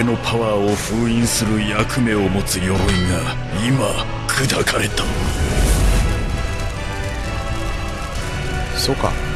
俺のパワーを封印する役目を持つ鎧が今砕かれた。そうか。